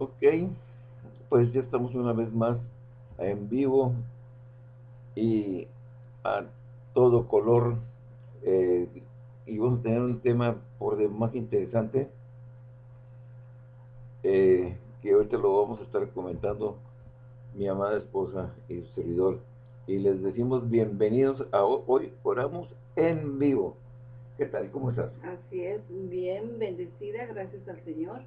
Ok, pues ya estamos una vez más en vivo y a todo color eh, y vamos a tener un tema por demás interesante eh, que ahorita lo vamos a estar comentando mi amada esposa y su servidor y les decimos bienvenidos a hoy oramos en vivo ¿qué tal? ¿cómo estás? así es, bien bendecida, gracias al Señor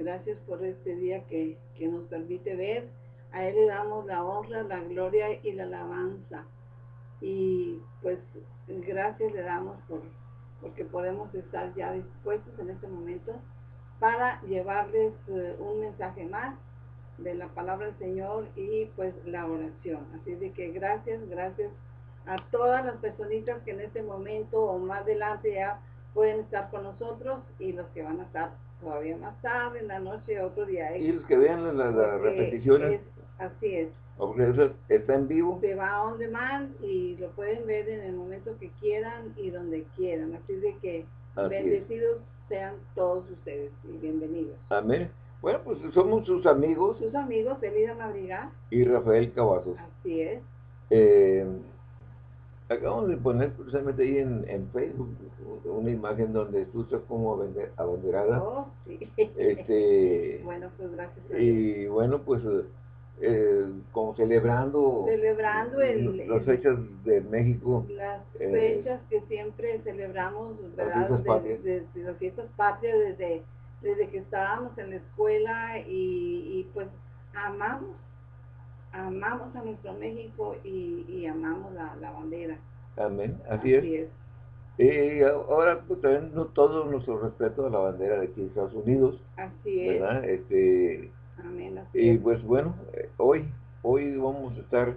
Gracias por este día que, nos permite ver. A Él le damos la honra, la gloria y la alabanza. Y pues gracias le damos por porque podemos estar ya dispuestos en este momento para llevarles eh, un mensaje más de la palabra del Señor y pues la oración. Así de que gracias, gracias a todas las personitas que en este momento o más adelante ya pueden estar con nosotros y los que van a estar todavía más tarde, en la noche, otro día. Y los que vean las repeticiones. así es. está en vivo. Se va on demand y lo pueden ver en el momento que quieran y donde quieran. Así de que bendecidos sean todos ustedes y bienvenidos. Amén. Bueno, pues somos sus amigos. Sus amigos, Elida Madrigal. Y Rafael Cavazos. Así es. Eh, acabamos de poner precisamente ahí en, Facebook una imagen donde tú estás como abanderada. Oh, sí. Este, bueno, pues gracias. y bueno, pues eh, como celebrando, celebrando el, las fechas de México. Las eh, fechas que siempre celebramos, ¿verdad? Las las fiestas patrias desde, desde que estábamos en la escuela y, y pues amamos amamos a nuestro México y, amamos la, bandera. Amén, así, es. Y ahora pues, también no, todo nuestro respeto a la bandera de aquí Estados Unidos. Así es. ¿verdad? Este, Amén, y pues bueno, eh, hoy, hoy vamos a estar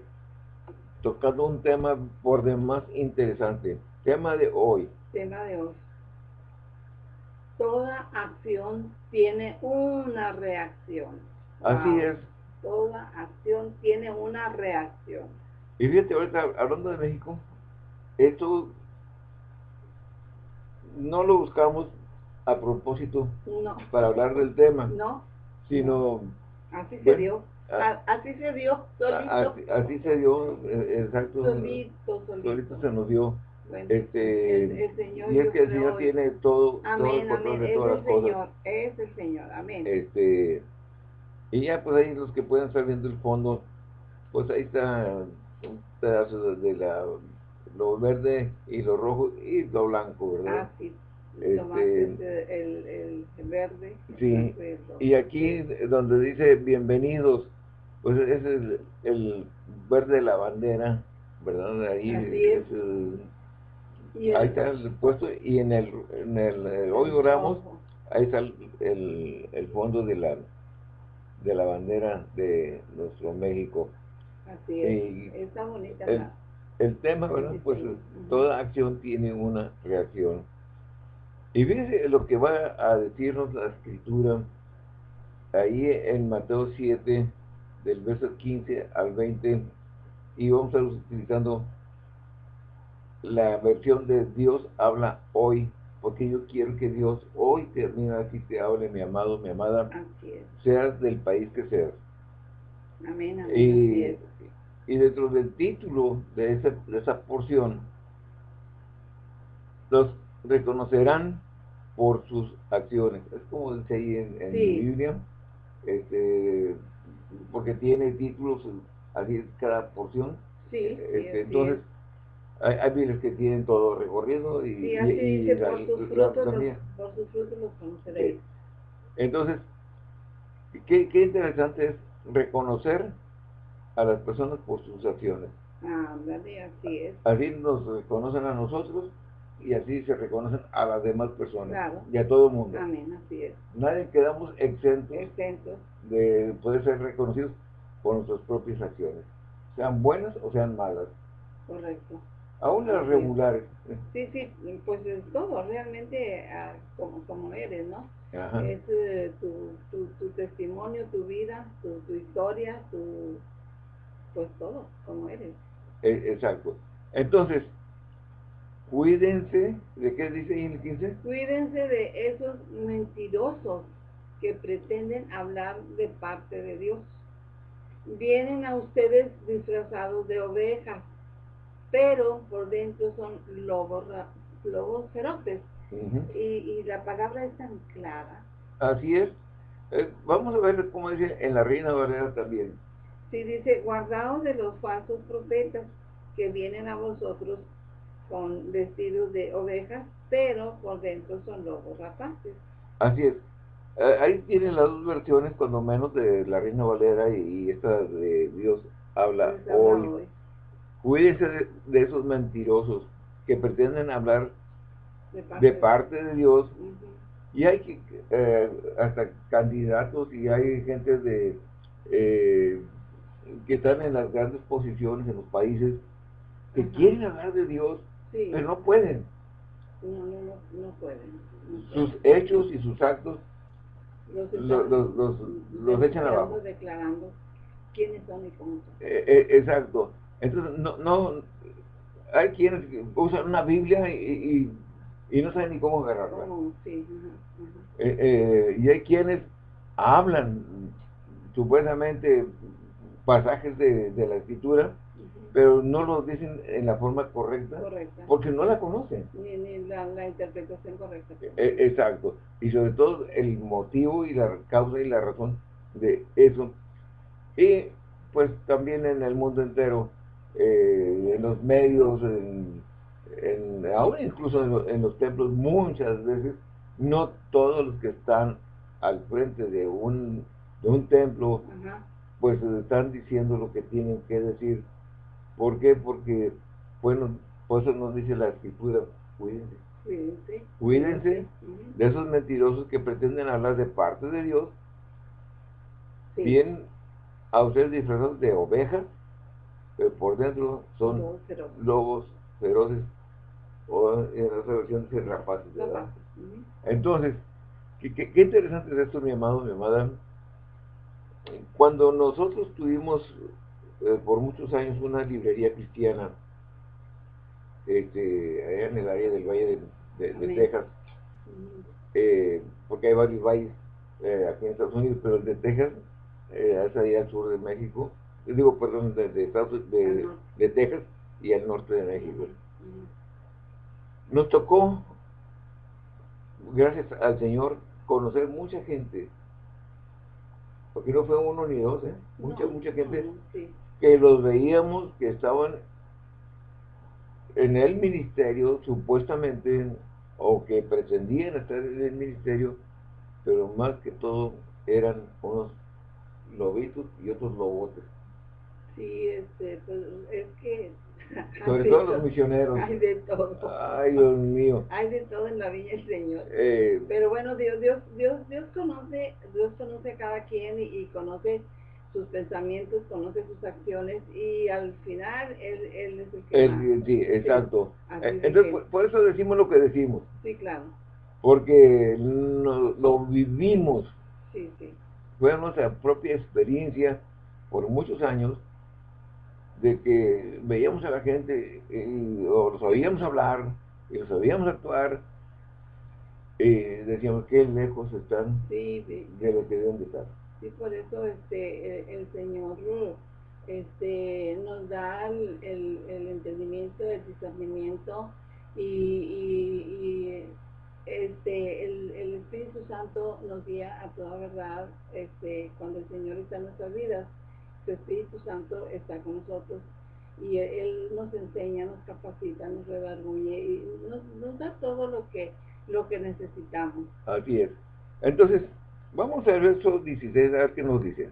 tocando un tema por demás interesante. Tema de hoy. Tema de hoy. Toda acción tiene una reacción. Así es toda acción tiene una reacción. Y fíjate, ahorita hablando de México, esto no lo buscamos a propósito para hablar del tema. No. Sino... Así se dio. así se dio, solito. Así, se dio, eh, exacto. Solito, solito. se nos dio. este, el, Señor, y es que el Señor tiene todo, todo el control de todas las cosas. Es el Señor, amén. Este, y ya pues ahí los que puedan estar viendo el fondo, pues ahí está un pedazo de la, lo verde y lo rojo y lo blanco, ¿verdad? Ah, sí. Este, el, el, verde. Sí, y aquí donde dice bienvenidos, pues ese es el, verde de la bandera, ¿verdad? Ahí es. ahí está el puesto y en el, en el, hoy oramos, ahí está el, el fondo de la de la bandera de nuestro México. Así es, está bonita el, el tema, ¿verdad? Pues toda acción tiene una reacción. Y fíjense lo que va a decirnos la escritura ahí en Mateo 7, del verso 15 al 20, y vamos a estar utilizando la versión de Dios habla hoy porque yo quiero que Dios hoy termine así te hable, mi amado, mi amada, seas del país que seas. Amén, amén. Y, y dentro del título de, de esa porción, los reconocerán por sus acciones. Es como dice ahí en, en Biblia, este, porque tiene títulos así cada porción. Sí, este, entonces, hay, hay que tienen todo recorrido y, sí, así dice, por, sus frutos los, por sus frutos los conoceréis. Entonces, qué, qué interesante es reconocer a las personas por sus acciones. Ah, así es. Así nos reconocen a nosotros y así se reconocen a las demás personas claro. y a todo el mundo. Amén, así es. Nadie quedamos exentos, exentos de poder ser reconocidos por nuestras propias acciones, sean buenas o sean malas. Correcto. Aún las regulares. Sí, sí, pues es todo, realmente ah, como, como eres, ¿no? Ajá. Es eh, tu, tu, tu, testimonio, tu vida, tu, tu, historia, tu, pues todo, como eres. E, exacto. Entonces, cuídense, ¿de qué dice ahí en el 15? Cuídense de esos mentirosos que pretenden hablar de parte de Dios. Vienen a ustedes disfrazados de ovejas, pero por dentro son lobos, lobos feroces. y, la palabra es tan clara. Así es. Eh, vamos a ver cómo dice en la Reina Valera también. Sí, dice, guardaos de los falsos profetas que vienen a vosotros con vestidos de ovejas, pero por dentro son lobos rapaces. Así es. Eh, ahí tienen las dos versiones, cuando menos de la Reina Valera y, esta de Dios habla hoy. Cuídense de, esos mentirosos que pretenden hablar de parte de, Dios. Y hay que, eh, hasta candidatos y hay gente de eh, que están en las grandes posiciones en los países que quieren hablar de Dios, pero no pueden. No, no, no, pueden. Sus hechos y sus actos los, los, los, echan abajo. declarando quiénes son y cómo son. Eh, exacto. Entonces, no, no, hay quienes usan una Biblia y, y, no saben ni cómo agarrarla. Eh, y hay quienes hablan supuestamente pasajes de, de la escritura pero no lo dicen en la forma correcta, porque no la conocen. Ni, la, interpretación correcta. E, exacto. Y sobre todo el motivo y la causa y la razón de eso. Y pues también en el mundo entero, eh, en los medios, en, ahora incluso en, los templos, muchas veces, no todos los que están al frente de un, de un templo, pues están diciendo lo que tienen que decir ¿Por qué? Porque, bueno, por eso nos dice la escritura, cuídense. Cuídense. Cuídense de esos mentirosos que pretenden hablar de parte de Dios. Bien, a ustedes disfrazados de ovejas, pero por dentro son lobos feroces, o en otra versión dice rapaces. Entonces, ¿qué, qué, qué interesante es esto, mi amado, mi amada. Cuando nosotros tuvimos eh, por muchos años una librería cristiana este, allá en el área del Valle de, Texas, eh, porque hay varios valles eh, aquí en Estados Unidos, pero el de Texas es allá al sur de México, digo, perdón, de, de, de, Texas y al norte de México. Nos tocó, gracias al Señor, conocer mucha gente, porque no fue uno ni dos, mucha, mucha gente que los veíamos que estaban en el ministerio supuestamente o que pretendían estar en el ministerio, pero más que todo eran unos lobitos y otros lobotes. Sí, este, pues es que... Sobre todo los misioneros. Hay de todo. Ay, Dios mío. Hay de todo en la viña del Señor. Eh, pero bueno, Dios, Dios, Dios, Dios conoce, Dios conoce a cada quien y conoce sus pensamientos, conoce sus acciones y al final él, él es el que... sí, exacto. Eh, entonces, por, eso decimos lo que decimos. Sí, claro. Porque lo vivimos. Sí, sí. Fue nuestra propia experiencia por muchos años de que veíamos a la gente y, o los oíamos hablar y los oíamos actuar y decíamos que lejos están de lo que deben de estar. Y por eso este, el, Señor este, nos da el, el, entendimiento, el discernimiento y, este, el, el, Espíritu Santo nos guía a toda verdad este, cuando el Señor está en nuestras vidas. Su Espíritu Santo está con nosotros y Él nos enseña, nos capacita, nos redarguye y nos, nos da todo lo que, lo que necesitamos. Así es. Entonces, Vamos a ver verso 16, a ver qué nos dice.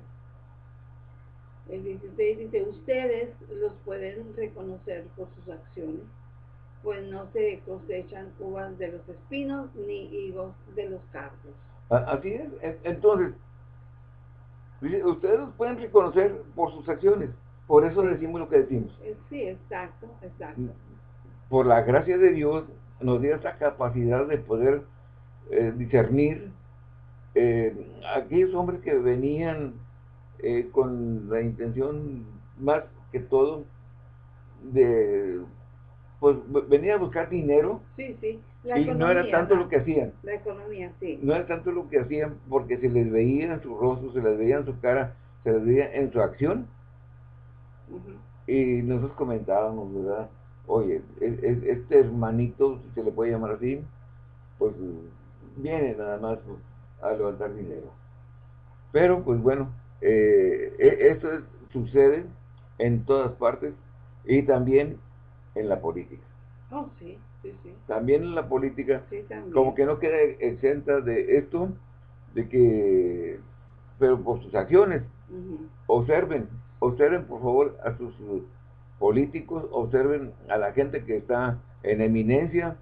El 16 dice, ustedes los pueden reconocer por sus acciones, pues no se cosechan uvas de los espinos ni higos de los cardos. Así es. Entonces, ustedes los pueden reconocer por sus acciones. Por eso decimos lo que decimos. Eh, sí, exacto, exacto. Por la gracia de Dios nos dio esa capacidad de poder eh, discernir eh, aquellos hombres que venían eh, con la intención más que todo de pues venía a buscar dinero. Sí, sí. y no era tanto lo que hacían. La economía, sí. No era tanto lo que hacían porque se les veía en su rostro, se les veía en su cara, se les veía en su acción. Y nosotros comentábamos, ¿verdad? Oye, este hermanito, si se le puede llamar así, pues viene nada más pues, a levantar dinero. Pero, pues bueno, eh, e, sucede en todas partes y también en la política. Oh, sí, sí, sí. También en la política, como que no queda exenta de esto, de que, pero por sus acciones, observen, observen por favor a sus políticos, observen a la gente que está en eminencia,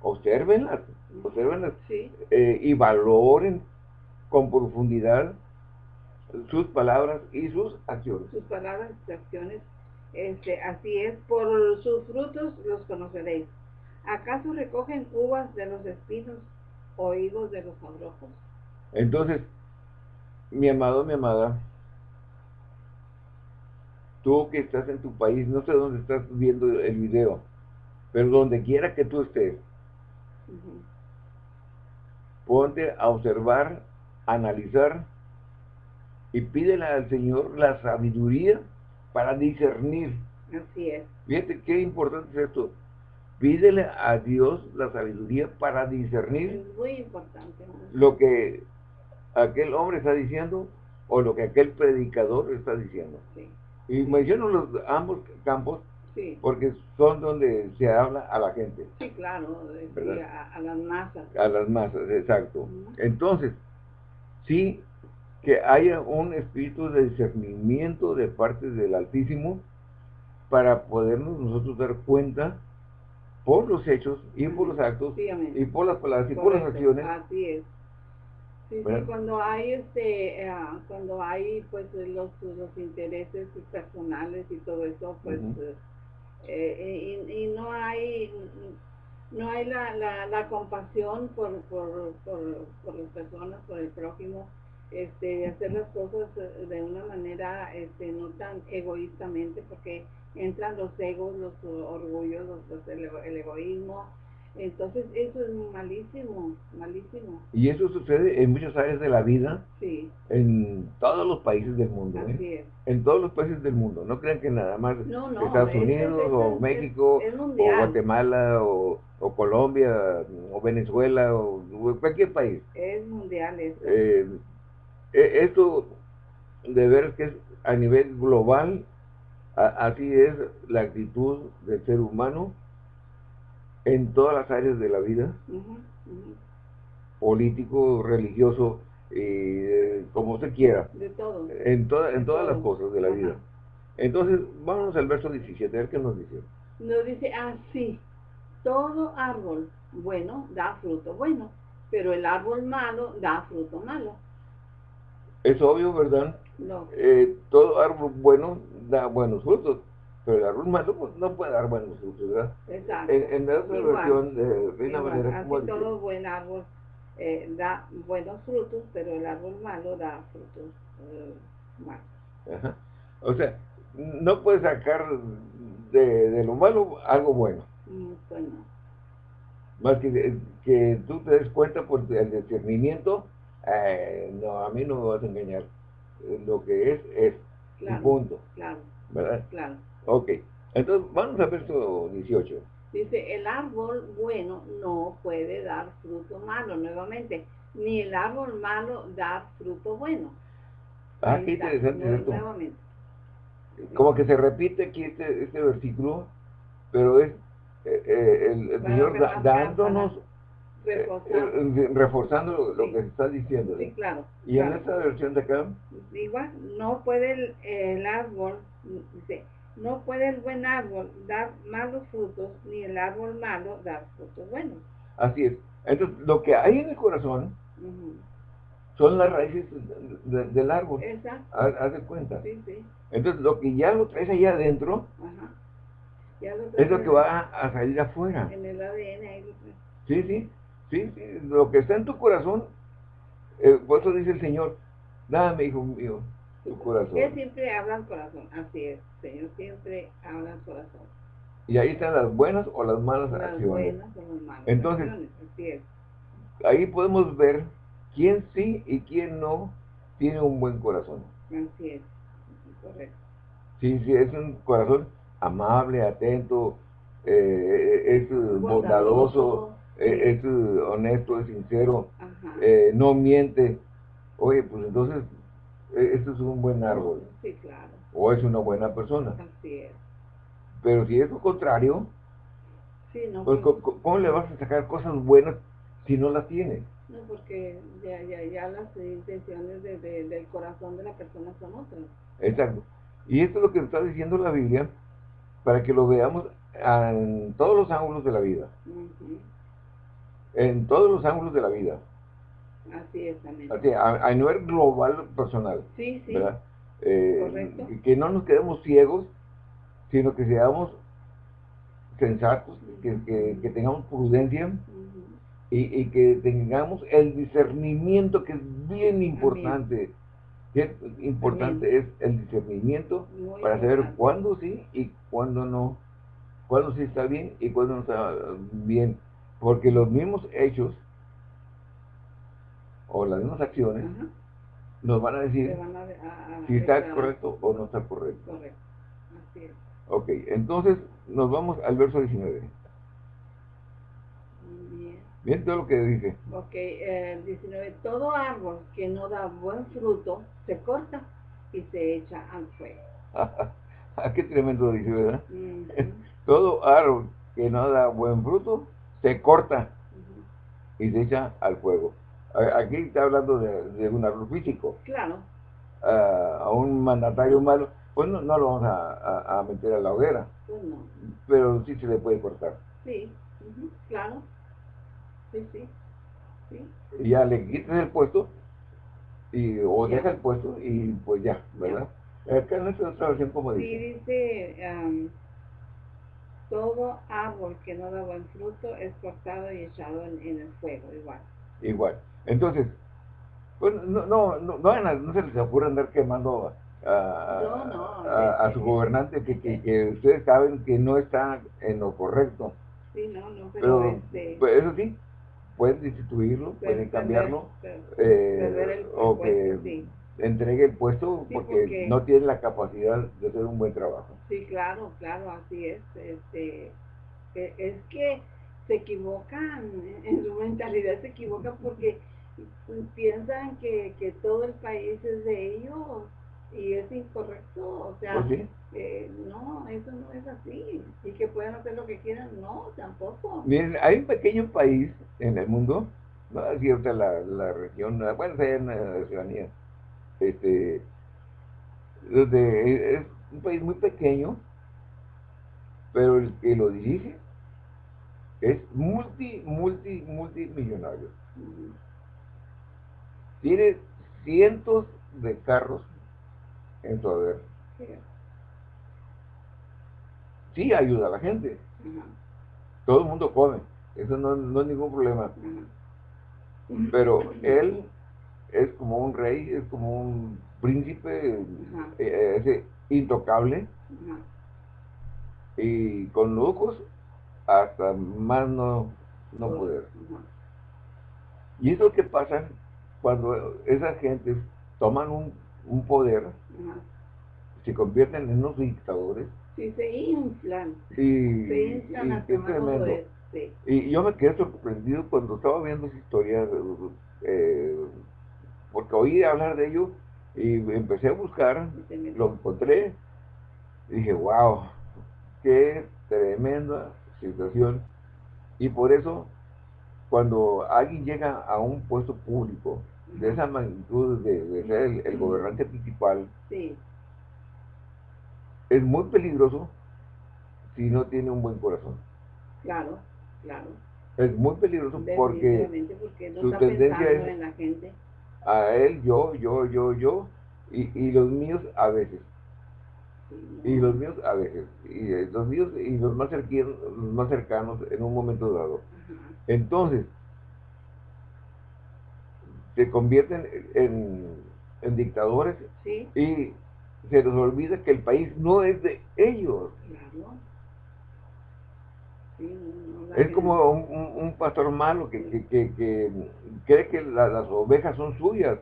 observenlas, observenlas eh, y valoren con profundidad sus palabras y sus acciones. Sus palabras y acciones este, así es, por sus frutos los conoceréis. ¿Acaso recogen uvas de los espinos o higos de los abrojos? Entonces, mi amado, mi amada, tú que estás en tu país, no sé dónde estás viendo el video, pero donde quiera que tú estés, ponte a observar, analizar y pídele al Señor la sabiduría para discernir. Así es. Fíjate qué importante es esto. Pídele a Dios la sabiduría para discernir. Es muy importante. Lo que aquel hombre está diciendo o lo que aquel predicador está diciendo. Sí. Y menciono los ambos campos sí. porque son donde se habla a la gente. Sí, claro, a, las masas. A las masas, exacto. Entonces, sí, que haya un espíritu de discernimiento de parte del Altísimo para podernos nosotros dar cuenta por los hechos y por los actos y por las palabras y por las acciones. Así es. Sí, sí, cuando hay este, eh, cuando hay pues los, los intereses personales y todo eso, pues eh, y, y, no hay no hay la, la, la compasión por, por, por, por las personas, por el prójimo, este, hacer las cosas eh, de una manera este, no tan egoístamente, porque entran los egos, los orgullos, los, el, egoísmo. Entonces eso es malísimo, malísimo. Y eso sucede en muchas áreas de la vida, sí. en todos los países del mundo. ¿eh? En todos los países del mundo. No crean que nada más Estados Unidos o México o Guatemala o, Colombia o Venezuela o, cualquier país. Es mundial eso. Eh, esto de ver que es a nivel global, así es la actitud del ser humano en todas las áreas de la vida, político, religioso, eh, como se quiera. De todo. En, en todas las cosas de la vida. Entonces, vámonos al verso 17, a ver qué nos dice. Nos dice así, todo árbol bueno da fruto bueno, pero el árbol malo da fruto malo. Es obvio, ¿verdad? No. Eh, todo árbol bueno da buenos frutos, pero el árbol malo pues, no puede dar buenos frutos, ¿verdad? Exacto. En, la otra versión de Reina Valera, Así todo buen árbol eh, da buenos frutos, pero el árbol malo da frutos eh, malos. Ajá. O sea, no puedes sacar de, de, lo malo algo bueno. Mm, pues no. Más que, que tú te des cuenta por el discernimiento eh, no, a mí no me vas a engañar. Eh, lo que es, es. Claro, punto. Claro. ¿Verdad? Claro. Ok. Entonces, vamos a ver verso 18. Dice, el árbol bueno no puede dar fruto malo, nuevamente. Ni el árbol malo da fruto bueno. Ah, qué interesante esto. Nuevamente. Como que se repite aquí este, este versículo, pero es eh, el, Señor dándonos reforzando lo, que se está diciendo. Sí, claro. ¿Y en esta versión de acá? Igual, no puede el, árbol, no puede el buen árbol dar malos frutos, ni el árbol malo dar frutos buenos. Así es. Entonces, lo que hay en el corazón son las raíces del árbol. Exacto. Haz, de cuenta. Sí, sí. Entonces, lo que ya lo traes allá adentro, es lo que va a, salir afuera. En el ADN ahí Sí, sí. Sí, sí, lo que está en tu corazón, eh, por eso dice el Señor, dame, hijo mío, tu corazón. Siempre habla al corazón, así es, Señor siempre habla al corazón. Y ahí están las buenas o las malas Las acciones. buenas o las malas Entonces, acciones, así es. Ahí podemos ver quién sí y quién no tiene un buen corazón. Así es, correcto. Sí, sí, es un corazón amable, atento, eh, es bondadoso, es eh, honesto, es sincero, eh, no miente. Oye, pues entonces, eh, esto es un buen árbol, Sí, claro, o es una buena persona. así es. Pero si es lo contrario, Sí, no, pues pues, ¿cómo, le vas a sacar cosas buenas si no las tiene? no, porque ya, ya, ya las intenciones de, de- del corazón de la persona son otras. Exacto. Y esto es lo que está diciendo la Biblia para que lo veamos en todos los ángulos de la vida. En todos los ángulos de la vida. Así es, amén. Así, a, a nivel global personal. Sí, sí, ¿verdad? Eh, Correcto. que- no nos quedemos ciegos, sino que seamos sensatos, que, que- que tengamos prudencia y, y que tengamos el discernimiento que es bien importante. Bien importante es el discernimiento Muy para saber importante. cuándo sí y cuándo no, cuándo sí está bien y cuándo no está bien, porque los mismos hechos o las mismas acciones nos van a decir van a, a- a si está correcto o no está correcto. Correcto, así es. Ok, entonces nos vamos al verso 19. Muy bien. Bien todo lo que dice. Ok, eh, 19. Todo árbol que no da buen fruto se corta y se echa al fuego. Ah, qué tremendo dice, ¿verdad? Todo árbol que no da buen fruto se corta y se echa al fuego. Aquí está hablando de, de un árbol físico. Claro, a, a un mandatario malo, pues no, no lo vamos a, a- a meter a la hoguera, pues no. pero sí se le puede cortar. Sí, claro. Sí, sí. Sí, Y ya le quitas el puesto, y, o deja el puesto, y pues ya, ¿verdad? Acá en esta otra versión como sí dice, dice, am, todo árbol que no da buen fruto es cortado y echado en, en el fuego, igual. igual. Entonces, pues no, no, no, no, no se les ocurra andar quemando a, No, no, a- a su gobernante que, que, que ustedes saben que no está en lo correcto. Sí, no, no, pero, Pero, este... pues, eso sí, pueden destituirlo, pueden cambiarlo, eh, perder el o que sí. Entregue el puesto Sí, porque, porque- no tiene la capacidad de hacer un buen trabajo. Sí, claro, claro, así es. Este, e- es que se equivocan, en su mentalidad se equivocan porque piensan que, que todo el país es de ellos y es incorrecto. O sea, Pues sí. eh, no, eso no es así. Y que pueden hacer lo que quieran, no, tampoco. Miren, hay un pequeño país en el mundo, no es cierta la, la región, bueno, sea en la Oceanía, este, donde es un país muy pequeño, pero el que lo dirige es multi, multi, multimillonario. Tiene cientos de carros en su haber. Sí, ayuda a la gente, todo el mundo come, eso no, no es ningún problema. Pero él es como un rey, es como un príncipe, eh, ese intocable Ajá. y con lujos hasta más no, no poder. ajá. Y eso que pasa cuando esas gentes toman un, un poder, Ajá. se convierten en unos dictadores Sí, se inflan. y, Se y inflan a qué tomar tremendo. poder. Sí. Y yo me quedé sorprendido cuando estaba viendo esa historia, eh, porque oí hablar de ello y empecé a buscar, lo encontré y dije, wow, qué tremenda situación. Y por eso, cuando alguien llega a un puesto público de esa magnitud de, de ser el, el gobernante principal, Sí, es muy peligroso si no tiene un buen corazón. claro, claro. Es muy peligroso porque no su está tendencia es- en la gente. A él, yo, yo, yo, yo, y, y los míos a veces, y los míos a veces, y eh, los míos y los más cercanos, los más cercanos en un momento dado. Entonces, se convierten en, en dictadores Sí, y se les olvida que el país no es de ellos. claro. Es como un, pastor malo que, que, que, cree que las ovejas son suyas.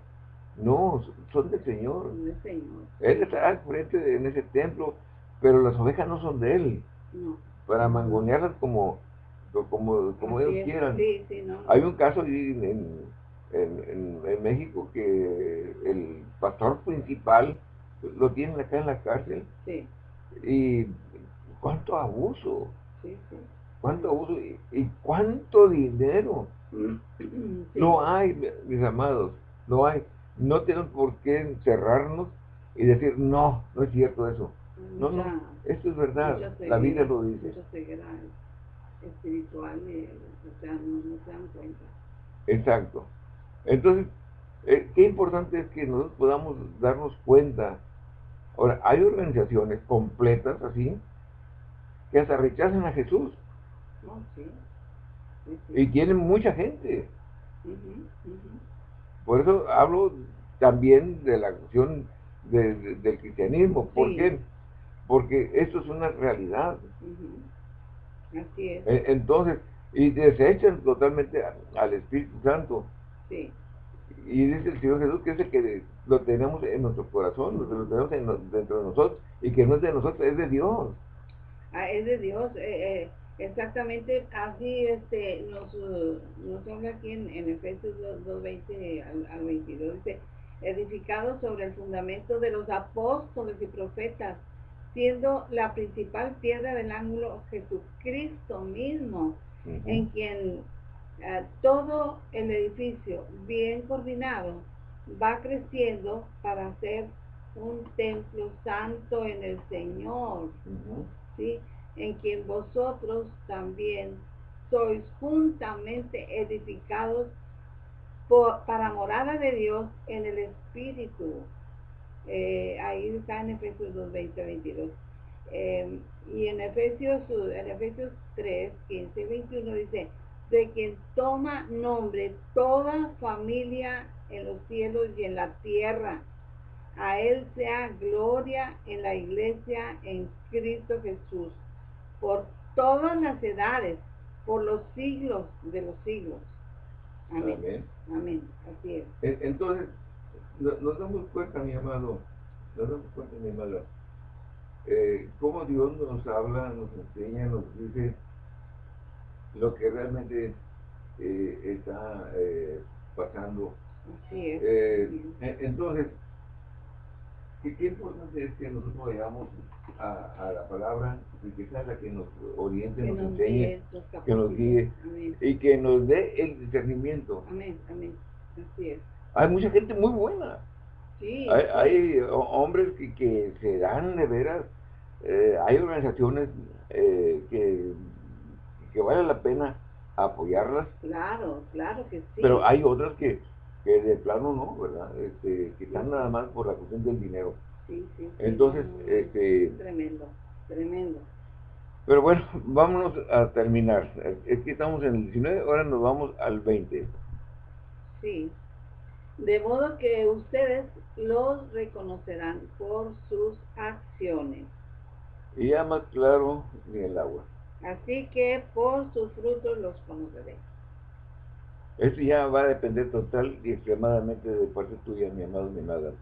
No, son del Señor. Él está al frente en ese templo, pero las ovejas no son de él. Para mangonearlas como, como, como ellos quieran. Hay un caso en, en, en, México que el pastor principal lo tienen acá en la cárcel. Y cuánto abuso. Cuánto abuso y, cuánto dinero. No hay, mis amados, no hay. No tenemos por qué encerrarnos y decir, no, no es cierto eso. No, no, esto es verdad, la Biblia lo dice. espiritual, o sea, no, se dan cuenta. Exacto. Entonces, eh, qué importante es que nosotros podamos darnos cuenta. Ahora, hay organizaciones completas así que hasta rechazan a Jesús. Y tienen mucha gente. Por eso hablo también de la acción del cristianismo. ¿Por qué? Porque esto es una realidad. Así es. E, entonces, y desechan totalmente al Espíritu Santo. Sí. Y dice el Señor Jesús que es el que lo tenemos en nuestro corazón, lo tenemos dentro de nosotros, y que no es de nosotros, es de Dios. Ah, es de Dios. Eh, eh, exactamente así este, nos, nos habla aquí en, Efesios 2.20 al, al 22. Dice, edificado sobre el fundamento de los apóstoles y profetas, siendo la principal piedra del ángulo Jesucristo mismo, en quien eh, todo el edificio bien coordinado va creciendo para ser un templo santo en el Señor, ¿sí? En quien vosotros también sois juntamente edificados para morada de Dios en el Espíritu. Eh, ahí está en Efesios 2, 20, 22. y en Efesios, en Efesios 3, 15 21 dice, de quien toma nombre toda familia en los cielos y en la tierra. A Él sea gloria en la iglesia en Cristo Jesús, por todas las edades, por los siglos de los siglos. Amén. Amén. Así es. Entonces, nos damos cuenta, mi amado, nos damos cuenta, mi amada, eh, cómo Dios nos habla, nos enseña, nos dice lo que realmente eh, está eh, pasando. Así es. Eh, entonces, qué importante es que nosotros vayamos a, la palabra y que sea la que nos oriente, nos, enseñe, que nos guíe y que nos dé el discernimiento. Amén, amén. Así es. Hay mucha gente muy buena. Sí, hay, hombres que, que, se dan de veras. Eh, hay organizaciones eh, que, que vale la pena apoyarlas. Claro, claro que sí. Pero hay otras que, que de plano no, ¿verdad? Este, que están nada más por la cuestión del dinero. Sí, sí. Entonces, este... Tremendo, tremendo. Pero bueno, vámonos a terminar. Es que estamos en el 19, ahora nos vamos al 20. Sí. De modo que ustedes los reconocerán por sus acciones. Y ya más claro ni el agua. Así que por sus frutos los conoceréis. Eso ya va a depender total y extremadamente de parte tuya, mi amado, mi amada.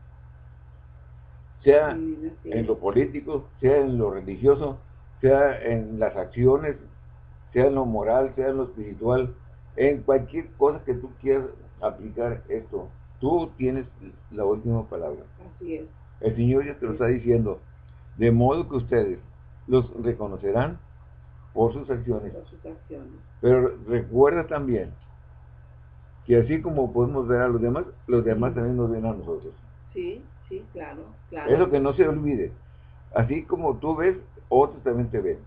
Sea en lo político, sea en lo religioso, sea en las acciones, sea en lo moral, sea en lo espiritual, en cualquier cosa que tú quieras aplicar esto, tú tienes la última palabra. Así es. El Señor ya te lo está diciendo, de modo que ustedes los reconocerán por sus acciones. Por sus acciones. Pero recuerda también que así como podemos ver a los demás, los demás también nos ven a nosotros. Sí, sí, claro, claro. Es lo que no se olvide. Así como tú ves, otros también te ven.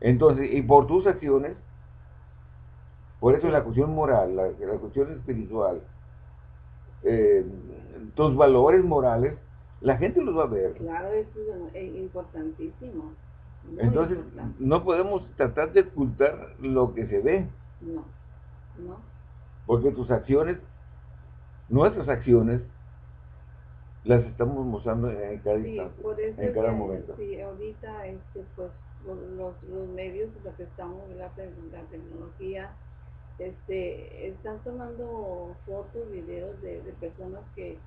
Entonces, y por tus acciones, por eso la cuestión moral, la, cuestión espiritual, eh, tus valores morales, la gente los va a ver. Claro, eso es importantísimo. Entonces, no podemos tratar de ocultar lo que se ve. No, no. Porque tus acciones, nuestras acciones, las estamos mostrando en cada Sí, instante, por eso en cada que, momento. Sí, ahorita este, pues, los, los medios, lo que estamos, la, la tecnología, este, están tomando fotos, videos de, de personas que,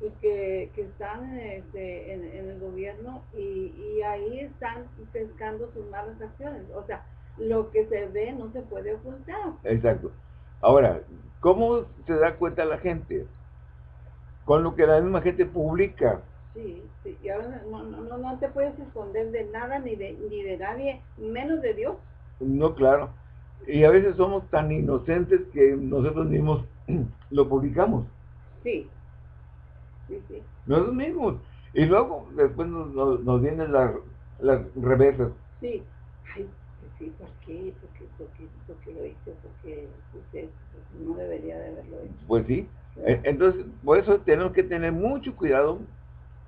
pues, que, que están este, en, en, el gobierno y, y ahí están pescando sus malas acciones. O sea, lo que se ve no se puede ocultar. Exacto. Ahora, ¿cómo se da cuenta la gente? Con lo que la misma gente publica. Sí, sí, y ahora no, no, no te puedes esconder de nada ni de, ni de nadie, menos de Dios. No, claro. Y a veces somos tan inocentes que nosotros mismos lo publicamos. Sí, sí, sí. Nosotros mismos. Y luego después nos, nos, nos vienen las, las reversas. Sí. Ay, sí, ¿por qué? ¿Por qué, por qué, por qué lo hice? Porque usted no debería de haberlo hecho. Pues sí. Entonces, por eso tenemos que tener mucho cuidado.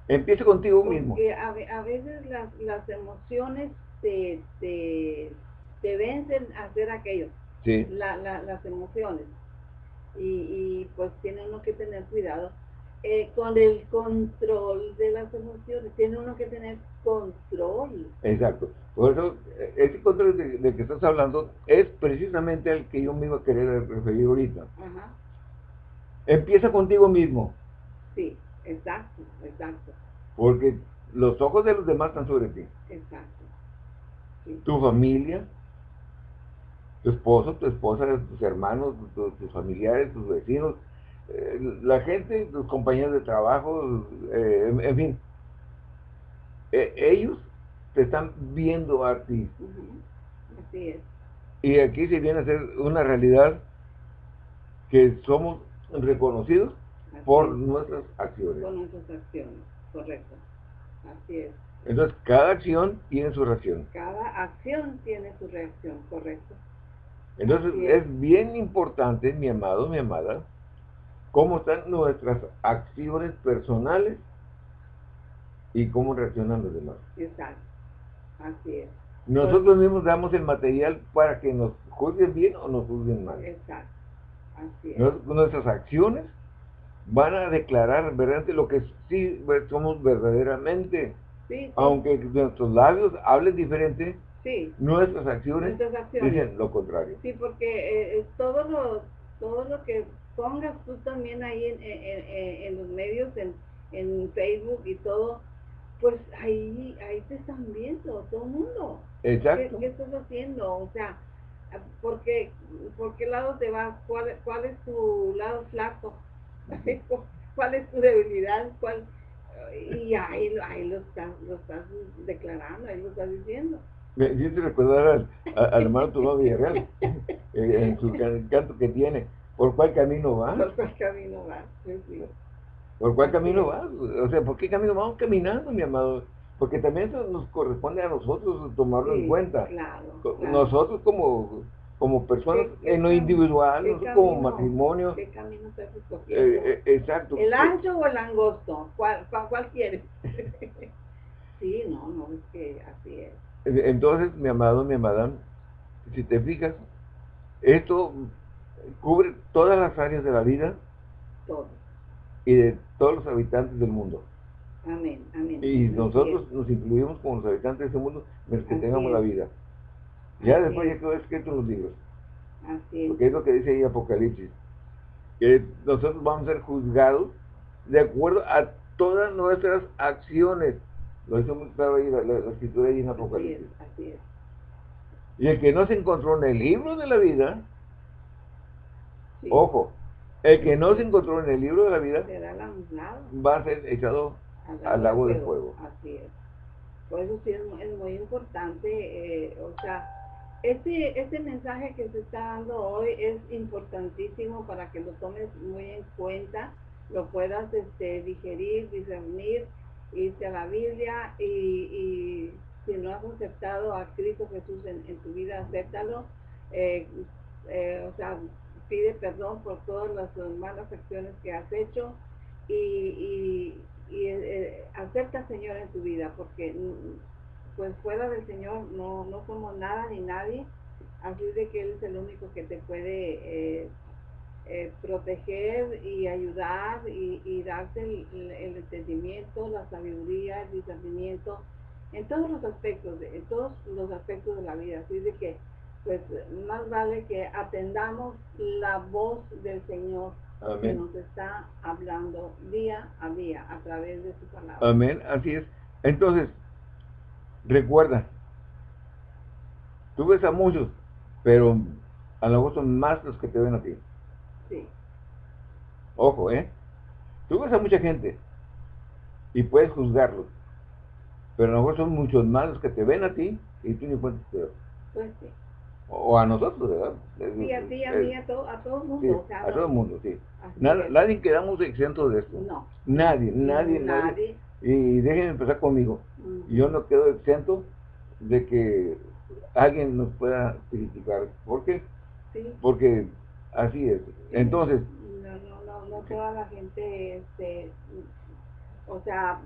Empieza contigo Porque mismo. a, a veces las, las emociones te, te, te vencen a hacer aquello. Sí. La, la, las emociones. Y, y pues tiene uno que tener cuidado. Eh, con el control de las emociones, tiene uno que tener control. Exacto. Por eso, eh, ese control de, de que estás hablando es precisamente el que yo me iba a querer referir ahorita. Ajá. Empieza contigo mismo, Sí, exacto, exacto, porque los ojos de los demás están sobre ti. exacto. Sí. Tu familia, tu esposo, tu esposa, tus hermanos, tu- tus familiares, tus vecinos, la gente, tus compañeros de trabajo, eh, en, fin. Eh, ellos te están viendo a ti. Así es. Y aquí se viene a ser una realidad que somos reconocidos así por es, nuestras acciones. Con nuestras acciones, correcto. Así es. Entonces, cada acción tiene su reacción. Cada acción tiene su reacción, correcto. Entonces, es bien importante, mi amado, mi amada, cómo están nuestras acciones personales y cómo reaccionan los demás. Exacto. Así es. Nosotros mismos damos el material para que nos juzguen bien o nos juzguen mal. Exacto. Así es. Nos- Nuestras acciones van a declarar verdaderamente lo que sí somos verdaderamente. Sí, sí, Aunque nuestros labios hablen diferente, sí. nuestras acciones Nuestras acciones. dicen lo contrario. Sí, porque eh, eh, todo lo todo lo que pongas tú también ahí en, en, en- en los medios, en, en Facebook y todo, pues ahí ahí te están viendo todo el mundo. ¿Qué, Exacto. qué estás haciendo? O sea, ¿por qué, por qué lado te vas? ¿Cuál, ¿Cuál es tu lado flaco? ¿Cuál es tu debilidad? ¿Cuál? Y ahí, ahí lo, estás, lo estás declarando, ahí lo estás diciendo. Me hiciste recordar al, a- al hermano Tomás Villarreal, en su can- canto que tiene, ¿por cuál camino vas? ¿Por cuál camino vas? ¿Por cuál camino vas? O sea, ¿por qué camino vamos caminando, mi amado? Porque también eso nos corresponde a nosotros tomarlo en cuenta. Claro. Nosotros como, como personas, ¿Qué- qué en lo individual, como matrimonio, ¿Qué camino estás eh, eh, exacto. ¿El ancho o el angosto? ¿Cuál, cuál, cuál quieres? sí, no, no, es que así es. Entonces, mi amado, mi amada, si te fijas, esto cubre todas las áreas de la vida Todo. y de todos los habitantes del mundo. Amén, amén. Y nosotros nos incluimos como los habitantes de ese mundo mientras que Así tengamos es. la vida. Ya Así después es. ya quedó escrito en los libros. Así es. Porque es lo que dice ahí Apocalipsis. Que nosotros vamos a ser juzgados de acuerdo a todas nuestras acciones. Lo dice muy claro ahí la, la- la escritura ahí en Así es, Apocalipsis. así es. Y el que no se encontró en el libro de la vida, Sí. ojo, el que no se encontró en el libro de la vida va a ser echado al lago de fuego. Así es. Por eso sí es, mu- es muy importante, eh, o sea, este, este mensaje que se está dando hoy es importantísimo para que lo tomes muy en cuenta, lo puedas este, digerir, discernir, irte a la Biblia y, y si no has aceptado a Cristo Jesús en, en tu vida, acéptalo. Eh, eh, o sea, pide perdón por todas las eh, malas acciones que has hecho y, y, eh, acepta al Señor en tu vida, porque mm, pues fuera del Señor no, no somos nada ni nadie, así de que Él es el único que te puede eh, eh, proteger y ayudar y, darte el, entendimiento, la sabiduría, el discernimiento en todos los aspectos, en todos los aspectos de la vida. Así de que, pues, más vale que atendamos la voz del Señor que nos está hablando día a día a través de su palabra. Amén, así es. Entonces, recuerda, tú ves a muchos, pero a lo mejor son más los que te ven a ti. Sí. Ojo, ¿eh? Tú ves a mucha gente y puedes juzgarlos, pero a lo mejor son muchos más los que te ven a ti y tú ni cuenta te Pues sí. O a nosotros, ¿verdad? Sí, a ti, a mí, a todo, a todo el mundo. a todo el mundo, sí. nadie quedamos exentos de esto. No. Nadie, nadie, nadie. Y déjenme empezar conmigo. Yo no quedo exento de que alguien nos pueda criticar. ¿Por qué? Porque así es. Entonces... No, no, no, no toda la gente, este, o sea,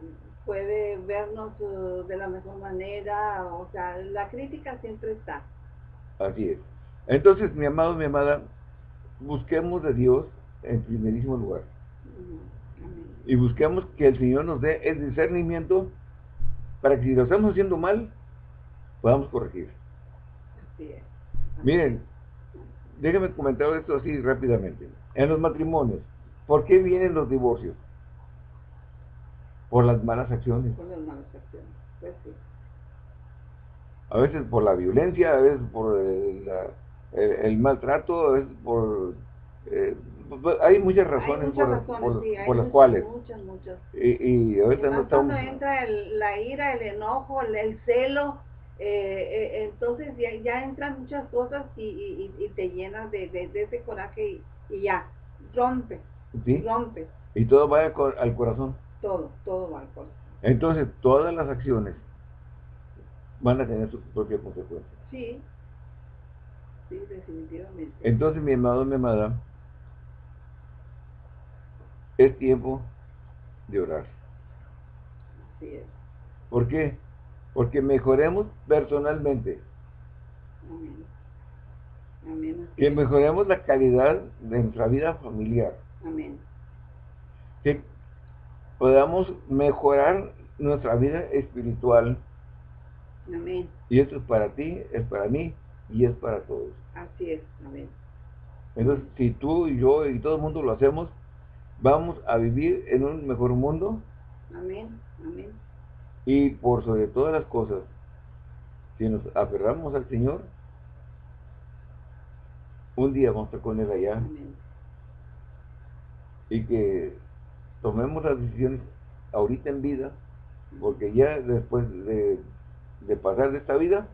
puede vernos uh, de la mejor manera, o sea, la crítica siempre está. Así es. Entonces, mi amado, mi amada, busquemos de Dios en primerísimo lugar. Y busquemos que el Señor nos dé el discernimiento para que si lo estamos haciendo mal, podamos corregir. Así es. Miren, déjenme comentar esto así rápidamente. En los matrimonios, ¿por qué vienen los divorcios? Por las malas acciones. Por las malas acciones, pues sí. A veces por la violencia, a veces por el, maltrato, a veces por... Eh, hay muchas razones, por, las cuales. Muchas, muchas. Y, y ahorita no estamos... Cuando entra la ira, el enojo, el celo, eh, eh, entonces ya, entran muchas cosas y, te llenas de, ese coraje y, ya, rompe, rompe. Y todo va al corazón. Todo, todo va al corazón. Entonces, todas las acciones van a tener su propia consecuencia. Sí, sí, definitivamente. Entonces, mi amado, mi amada, es tiempo de orar. Así es. ¿Por qué? porque mejoremos personalmente. Amén. Que mejoremos la calidad de nuestra vida familiar. Amén. Que podamos mejorar nuestra vida espiritual. Amén. Y esto es para ti, es para mí y es para todos. Así es. Amén. Entonces, si tú y yo y todo el mundo lo hacemos, vamos a vivir en un mejor mundo. Amén. Amén. Y por sobre todas las cosas, si nos aferramos al Señor, un día vamos a estar con Él allá. Y que tomemos las decisiones ahorita en vida, porque ya después de, pasar de esta vida,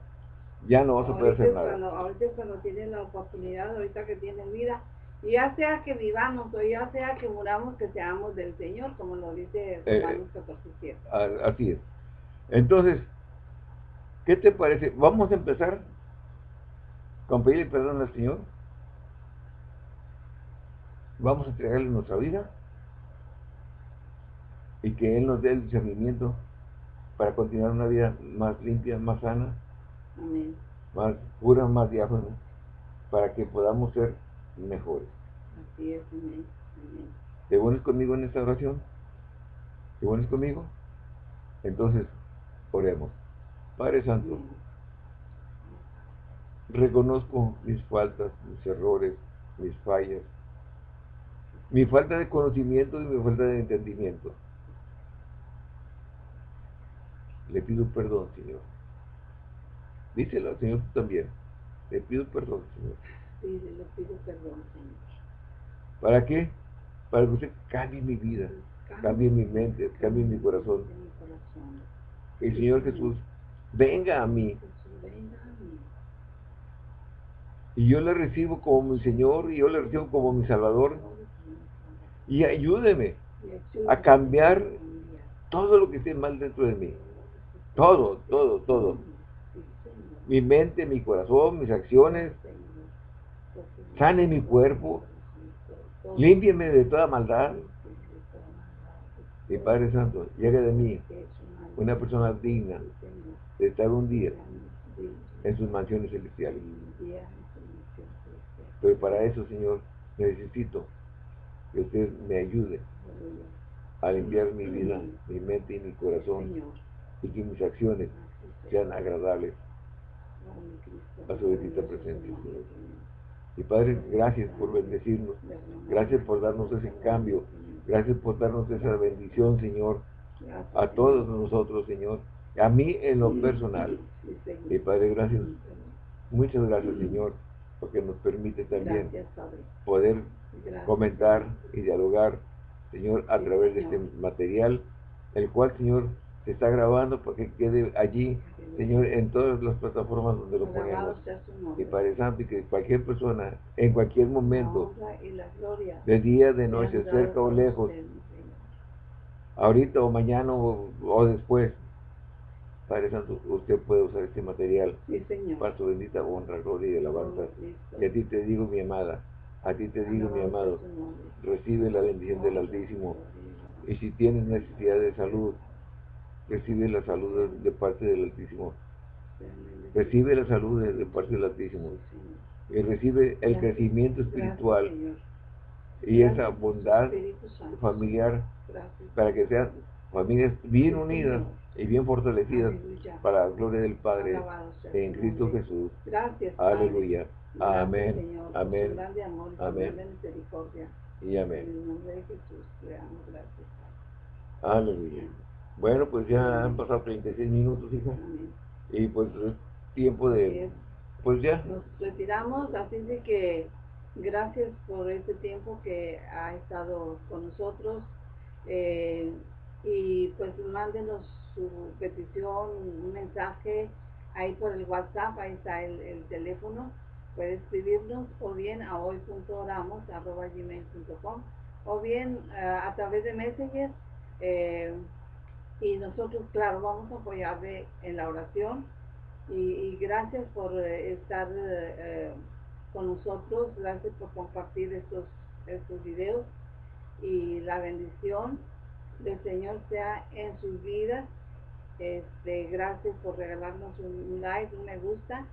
ya no vas a poder hacer nada. ahorita es cuando tienes la oportunidad, ahorita que tienes vida, y ya sea que vivamos o ya sea que muramos, que seamos del Señor, como lo dice eh, Romanos 14, Así es. Entonces, ¿qué te parece? Vamos a empezar con pedirle perdón al Señor. Vamos a entregarle nuestra vida y que Él nos dé el discernimiento para continuar una vida más limpia, más sana, más pura, más diáfana, para que podamos ser mejores. Así es, amén. ¿Te unes conmigo en esta oración? ¿Te unes conmigo? Entonces, Oremos. Padre Santo, reconozco mis faltas, mis errores, mis fallas, mi falta de conocimiento y mi falta de entendimiento. Le pido perdón, Señor. Díselo al Señor tú también. Le pido perdón, Señor. Sí, le pido perdón, Señor. ¿Para qué? Para que usted cambie mi vida, cambie mi mente, cambie mi corazón el Señor Jesús venga a mí. Y yo le recibo como mi Señor y yo le recibo como mi Salvador. Y ayúdeme a cambiar todo lo que esté mal dentro de mí. Todo, todo, todo. Mi mente, mi corazón, mis acciones. Sane mi cuerpo. Límpieme de toda maldad. Y Padre Santo, llegue de mí una persona digna de estar un día en sus mansiones celestiales. Pero para eso, Señor, necesito que usted me ayude a limpiar mi vida, mi mente y mi corazón y que mis acciones sean agradables a su bendita presencia. Y Padre, gracias por bendecirnos. Gracias por darnos ese cambio. Gracias por darnos esa bendición, Señor. A todos nosotros, Señor. A mí en lo personal. Y Padre, gracias. Muchas gracias, Señor, porque nos permite también poder comentar y dialogar, Señor, a través de este material, el cual, Señor, se está grabando para que quede allí, Señor, en todas las plataformas donde lo ponemos. Y Padre Santo, y que cualquier persona, en cualquier momento, de día, de noche, cerca o lejos, ahorita o mañana o, después, Padre Santo, usted puede usar este material para su bendita honra, gloria y alabanza. Oh, y a ti te digo, mi amada, a ti te digo, mi amado, recibe la bendición del Altísimo. Y si tienes necesidad de salud, recibe la salud de, parte del Altísimo. Recibe la salud de, parte del Altísimo. Y recibe el crecimiento espiritual y esa bondad familiar para que sean familias bien unidas y bien fortalecidas para la gloria del Padre en Cristo Jesús. Aleluya. Amén. Amén. Amén. Y amén. En el nombre de Jesús le damos gracias. Aleluya. Bueno, pues ya han pasado 36 minutos, hija. Y pues es tiempo de... Pues ya. Nos retiramos, así de que gracias por este tiempo que ha estado con nosotros. Eh, y pues mándenos su petición, un mensaje ahí por el WhatsApp, ahí está el, teléfono. Puede escribirnos o bien a hoy.oramos.gmail.com o bien eh, a través de Messenger. Eh, y nosotros, claro, vamos a apoyarle en la oración y, gracias por eh, estar eh, eh, con nosotros, gracias por compartir estos, estos videos y la bendición del Señor sea en sus vidas. Este, gracias por regalarnos un, like, un me gusta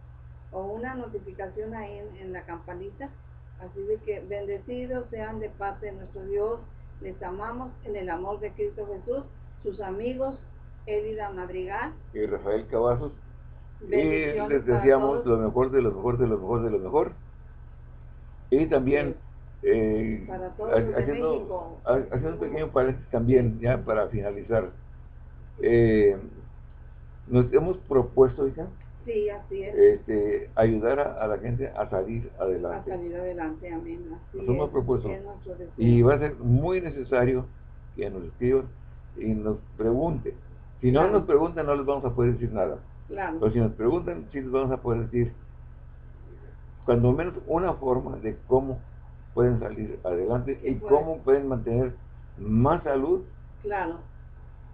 o una notificación ahí en, en la campanita. Así de que bendecidos sean de parte de nuestro Dios. Les amamos en el amor de Cristo Jesús sus amigos Elida Madrigal y Rafael Cavazos. Y les deseamos lo mejor de lo mejor de lo mejor de lo mejor. Y también eh, haciendo, haciendo un pequeño paréntesis también, ya para finalizar. Eh, nos hemos propuesto, hija, sí, así es. Este, ayudar a, la gente a salir adelante. A salir adelante, amén. nos hemos propuesto. Y va a ser muy necesario que nos escriban y nos pregunten. Si no nos preguntan, no les vamos a poder decir nada. Pero si nos preguntan, sí les vamos a poder decir, cuando menos una forma de cómo pueden salir adelante y cómo pueden mantener más salud claro.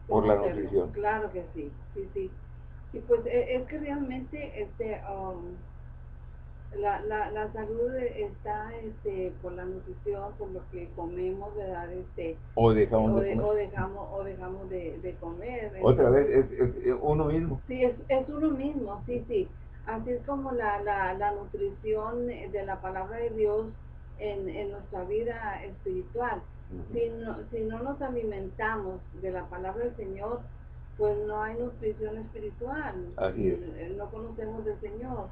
por la nutrición. Claro que sí, sí, sí. Y pues e, es que realmente este um, la, la, la salud está este, por la nutrición, por lo que comemos, ¿verdad? Este, o dejamos, de, comer. O dejamos, o dejamos de, de comer. Otra vez, es, uno mismo. Sí, es, es uno mismo, sí, sí. Así es como la, la, la nutrición de la palabra de Dios en, en nuestra vida espiritual. si, no, si no nos alimentamos de la palabra del Señor, pues no hay nutrición espiritual. Así es. No conocemos del Señor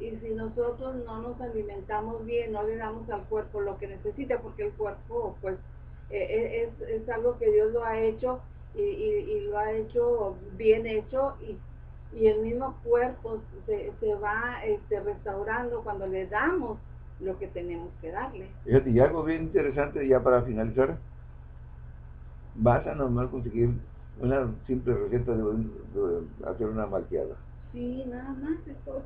y si nosotros no nos alimentamos bien, no le damos al cuerpo lo que necesita, porque el cuerpo pues eh, eh, es, es, algo que Dios lo ha hecho y, y, lo ha hecho bien hecho y, y el mismo cuerpo se, se va este, restaurando cuando le damos lo que tenemos que darle. Y algo bien interesante ya para finalizar, vas a normal conseguir una simple receta de, de hacer una malteada Sí, nada más es todo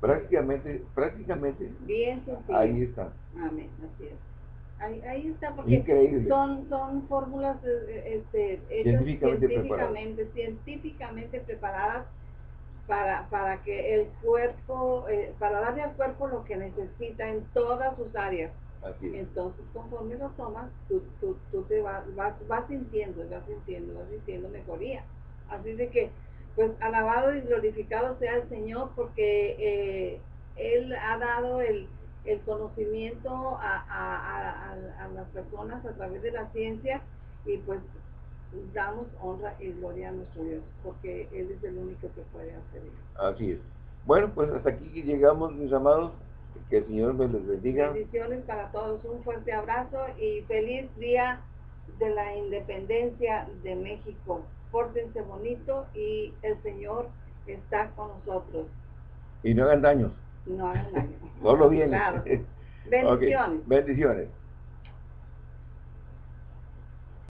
Prácticamente, prácticamente. Bien Ahí está. Amén, así es. Ahí, ahí está, porque son son fórmulas eh, este, hechas científicamente, científicamente, preparadas para, para que el cuerpo, eh, para darle al cuerpo lo que necesita en todas sus áreas. Entonces, conforme lo tomas, tú, tú, tú te vas, vas, vas sintiendo, vas sintiendo, vas sintiendo mejoría. Así de que pues alabado y glorificado sea el Señor porque eh, Él ha dado el, el conocimiento a, a, a, a las personas a través de la ciencia y pues damos honra y gloria a nuestro Dios, porque Él es el único que puede hacer eso. Así es. Bueno, pues hasta aquí llegamos, mis amados. Que el Señor me les bendiga. Bendiciones para todos, un fuerte abrazo y feliz día de la independencia de México. Pórtense bonito y el Señor está con nosotros. Y no hagan daños. No hagan daño. Solo bien. Claro. Bendiciones. Bendiciones.